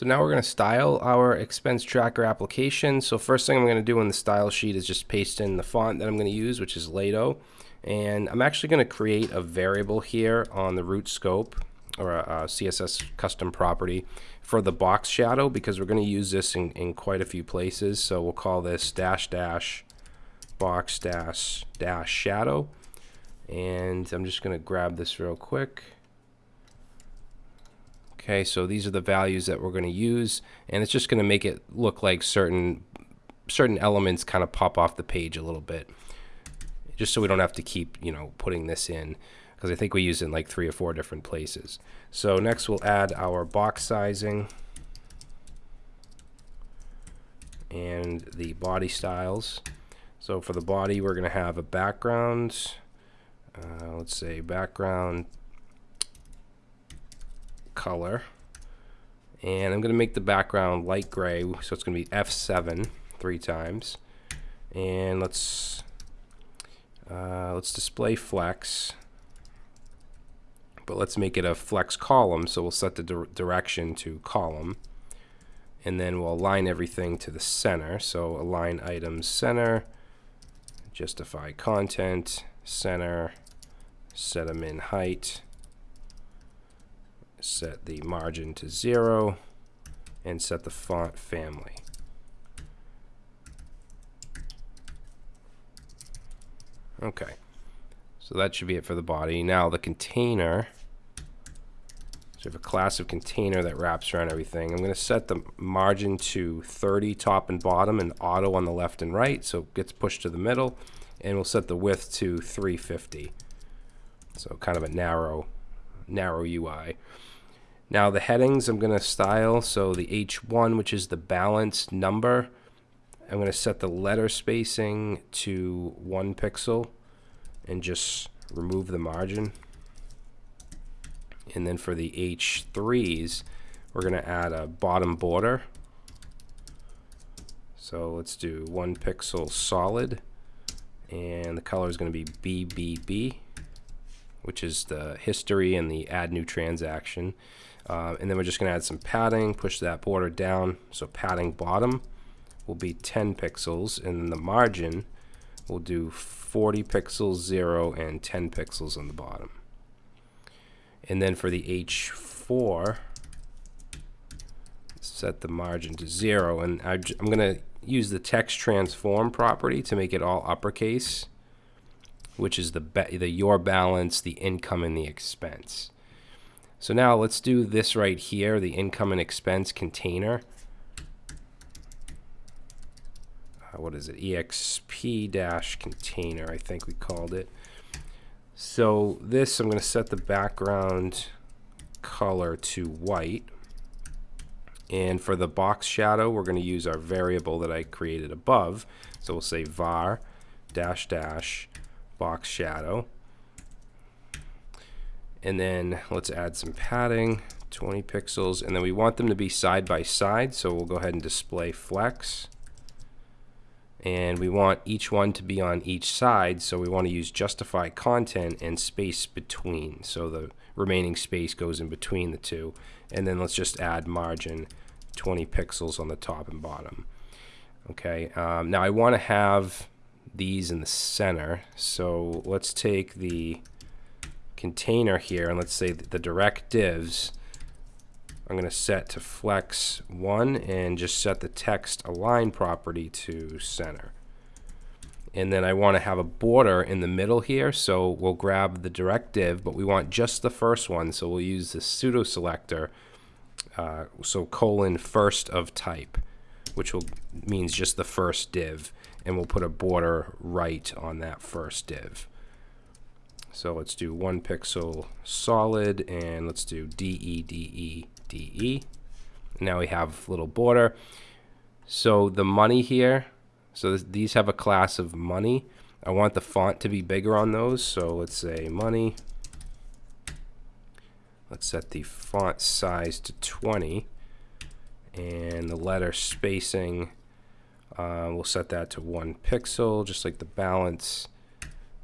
So now we're going to style our expense tracker application. So first thing I'm going to do in the style sheet is just paste in the font that I'm going to use, which is Lato. And I'm actually going to create a variable here on the root scope or a, a CSS custom property for the box shadow because we're going to use this in, in quite a few places. So we'll call this dash dash box dash dash shadow. And I'm just going to grab this real quick. Okay, so these are the values that we're going to use, and it's just going to make it look like certain certain elements kind of pop off the page a little bit, just so we don't have to keep you know putting this in because I think we use it in like three or four different places. So next we'll add our box sizing and the body styles. So for the body, we're going to have a background. Uh, let's say background color. And I'm going to make the background light gray, so it's going to be F7 three times. And let's uh, let's display flex, but let's make it a flex column. So we'll set the di direction to column, and then we'll align everything to the center. So align items center, justify content center, set the min height set the margin to zero, and set the font family. Okay, so that should be it for the body. Now the container, so we have a class of container that wraps around everything. I'm going to set the margin to 30 top and bottom and auto on the left and right, so it gets pushed to the middle, and we'll set the width to 350. So kind of a narrow, narrow UI. Now the headings I'm going to style, so the H1, which is the balanced number, I'm going to set the letter spacing to one pixel and just remove the margin. And then for the H3s, we're going to add a bottom border. So let's do one pixel solid. And the color is going to be BBB, which is the history and the add new transaction. Uh, and then we're just going to add some padding, push that border down. So padding bottom will be 10 pixels, and the margin will do 40 pixels, 0, and 10 pixels on the bottom. And then for the H4, set the margin to 0. And I, am going to use the text transform property to make it all uppercase, which is the, the your balance, the income, and the expense. So now let's do this right here, the income and expense container. Uh, what is it? EXP dash container, I think we called it. So this, I'm going to set the background color to white. And for the box shadow, we're going to use our variable that I created above. So we'll say var dash dash box shadow and then let's add some padding 20 pixels and then we want them to be side by side so we'll go ahead and display flex. And we want each one to be on each side so we want to use justify content and space between so the remaining space goes in between the two. And then let's just add margin 20 pixels on the top and bottom. Okay um, now I want to have these in the center so let's take the container here, and let's say the direct divs, I'm going to set to flex 1 and just set the text align property to center. And then I want to have a border in the middle here, so we'll grab the direct div, but we want just the first one, so we'll use the pseudo selector, uh, so colon first of type, which will means just the first div, and we'll put a border right on that first div. So let's do one pixel solid and let's do DE, DE, DE. Now we have little border. So the money here, so th these have a class of money. I want the font to be bigger on those. So let's say money. Let's set the font size to 20 and the letter spacing uh, we'll set that to one pixel just like the balance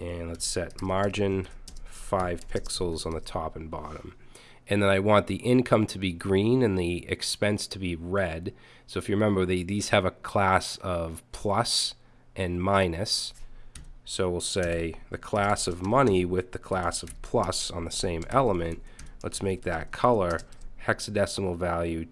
and let's set margin 5 pixels on the top and bottom and then I want the income to be green and the expense to be red. So if you remember, they, these have a class of plus and minus. So we'll say the class of money with the class of plus on the same element. Let's make that color hexadecimal value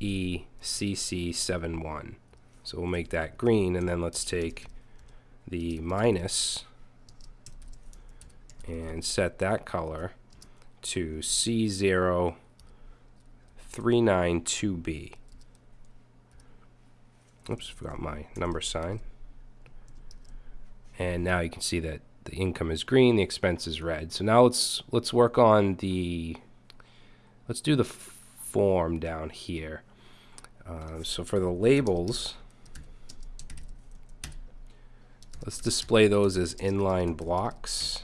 2ECC71. So we'll make that green, and then let's take the minus and set that color to C0392B. Oops, forgot my number sign. And now you can see that the income is green, the expense is red. So now let's let's work on the let's do the form down here. Uh, so for the labels, let's display those as inline blocks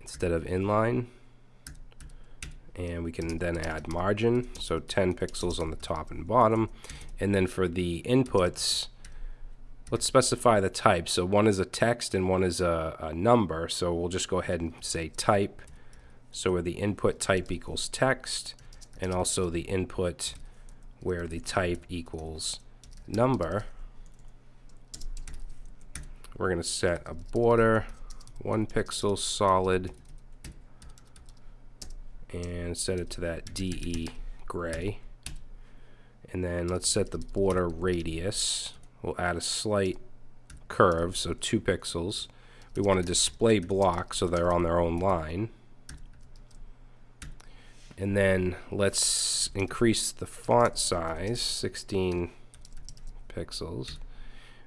instead of inline. And we can then add margin so 10 pixels on the top and bottom. And then for the inputs let's specify the type. So one is a text and one is a, a number. So we'll just go ahead and say type. So where the input type equals text and also the input where the type equals number we're going to set a border one pixel solid and set it to that DE gray. And then let's set the border radius. We'll add a slight curve, so two pixels. We want to display block so they're on their own line. And then let's increase the font size, 16 pixels.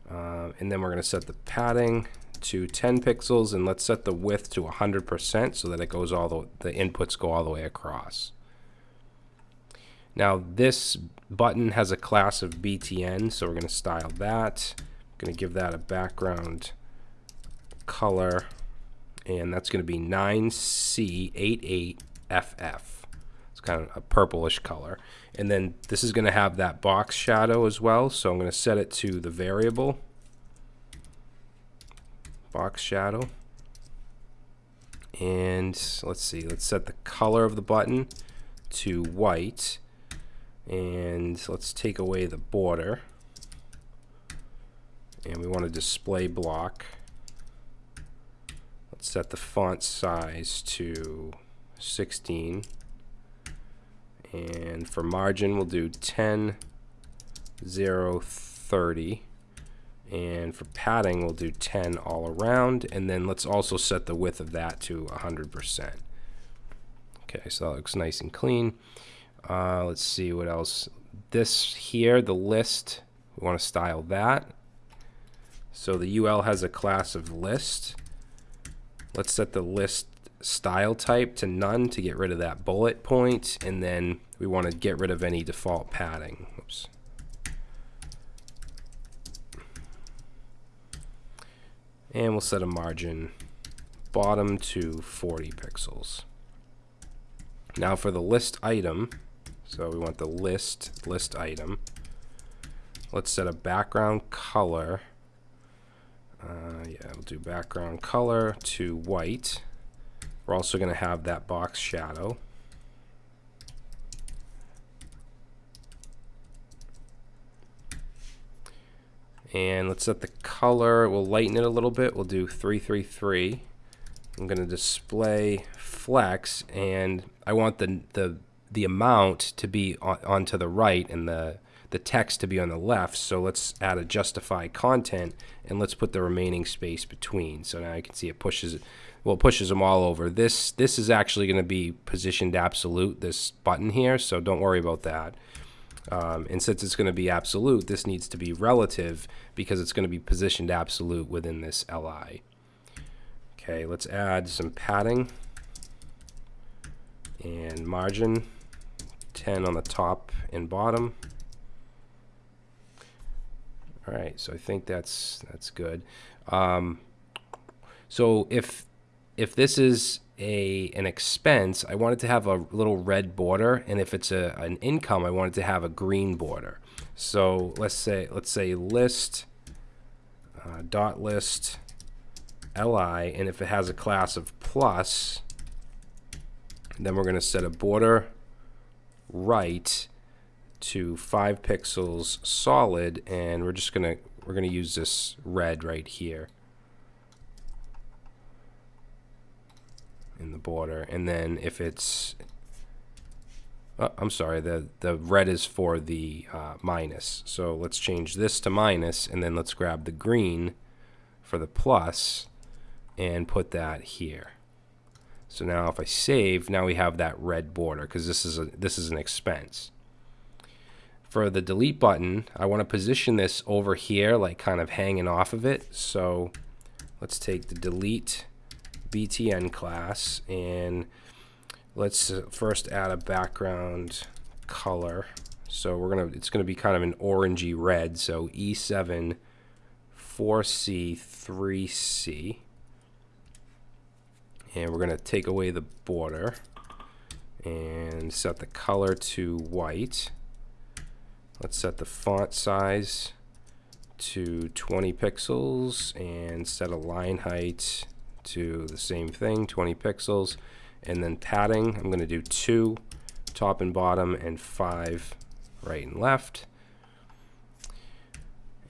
Uh, and then we're going to set the padding to 10 pixels and let's set the width to 100% so that it goes all the, the inputs go all the way across. Now this button has a class of BTN so we're going to style that. I'm going to give that a background color and that's going to be 9C88FF. It's kind of a purplish color. And then this is going to have that box shadow as well so I'm going to set it to the variable box shadow. And let's see, let's set the color of the button to white. And let's take away the border. And we want a display block. Let's set the font size to 16. And for margin, we'll do 10, 0, 30 and for padding we'll do 10 all around. And then let's also set the width of that to 100% okay so that looks nice and clean. Uh, let's see what else. This here the list we want to style that. So the UL has a class of list. Let's set the list style type to none to get rid of that bullet point and then we want to get rid of any default padding Oops. and we'll set a margin bottom to 40 pixels. Now for the list item, so we want the list list item. Let's set a background color. Uh, yeah, we'll do background color to white. We're also going to have that box shadow. and let's set the color. We'll lighten it a little bit. We'll do 333 I'm going to display flex and I want the the the amount to be on, to the right and the the text to be on the left so let's add a justify content and let's put the remaining space between so now you can see it pushes well it pushes them all over this this is actually going to be positioned absolute this button here so don't worry about that um, and since it's going to be absolute, this needs to be relative because it's going to be positioned absolute within this LI. Okay, let's add some padding and margin 10 on the top and bottom. All right, so I think that's that's good. Um, so if if this is a an expense, I want it to have a little red border, and if it's a an income, I want it to have a green border. So let's say let's say list uh, dot list li, and if it has a class of plus, Then we're going to set a border right to 5 pixels solid and we're just going to we're going to use this red right here in the border. And then if it's oh, I'm sorry the the red is for the uh, minus. So let's change this to minus and then let's grab the green for the plus and put that here. So now if I save now we have that red border because this is a this is an expense for the delete button, I want to position this over here, like kind of hanging off of it. So let's take the delete BTN class and let's uh, first add a background color. So we're gonna, it's gonna be kind of an orangey red. So E7 4C 3C. And we're gonna take away the border and set the color to white. Let's set the font size to 20 pixels and set a line height to the same thing, 20 pixels. And then padding, I'm going to do two top and bottom and five right and left.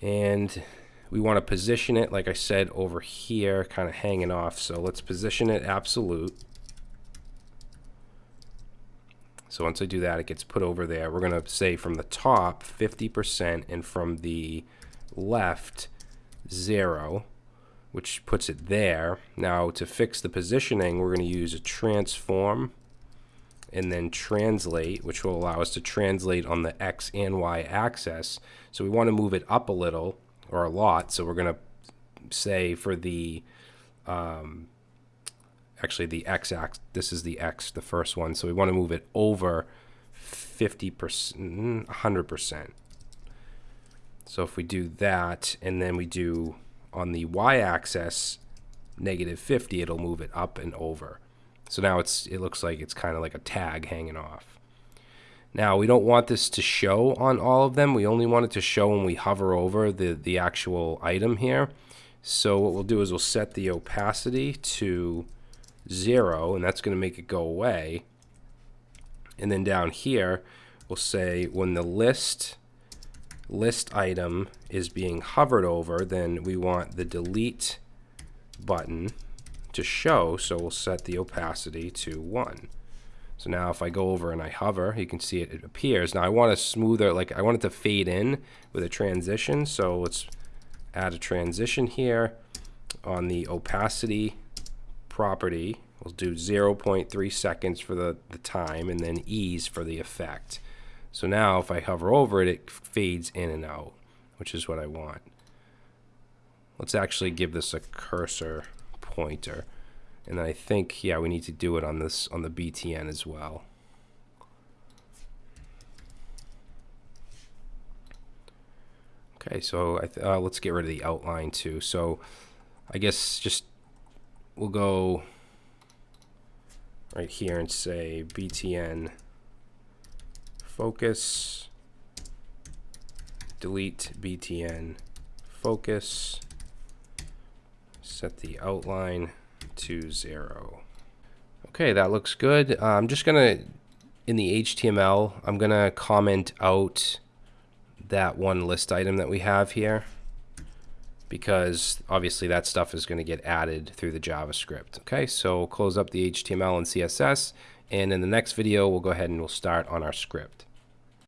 And we want to position it, like I said, over here, kind of hanging off. So let's position it absolute. So once I do that, it gets put over there. We're going to say from the top 50% and from the left 0, which puts it there. Now to fix the positioning, we're going to use a transform and then translate, which will allow us to translate on the X and Y axis. So we want to move it up a little or a lot. So we're going to say for the um, actually the x axis this is the x the first one so we want to move it over 50 percent 100 mm, percent. So if we do that and then we do on the y-axis negative 50 it'll move it up and over. So now it's it looks like it's kind of like a tag hanging off. Now we don't want this to show on all of them we only want it to show when we hover over the the actual item here. So what we'll do is we'll set the opacity to 0, and that's going to make it go away. And then down here, we'll say when the list list item is being hovered over, then we want the delete button to show, so we'll set the opacity to 1. So now if I go over and I hover, you can see it, it appears. Now I want to smoother, like I want it to fade in with a transition, so let's add a transition here on the opacity property. We'll do 0.3 seconds for the, the time and then ease for the effect. So now if I hover over it, it fades in and out, which is what I want. Let's actually give this a cursor pointer. And I think, yeah, we need to do it on this on the BTN as well. Okay, so uh, let's get rid of the outline too. So I guess just we'll go right here and say btn focus. Delete btn focus. Set the outline to zero. Okay that looks good. Uh, I'm just gonna in the HTML I'm gonna comment out that one list item that we have here because obviously that stuff is going to get added through the JavaScript. Okay, so close up the HTML and CSS, and in the next video, we'll go ahead and we'll start on our script.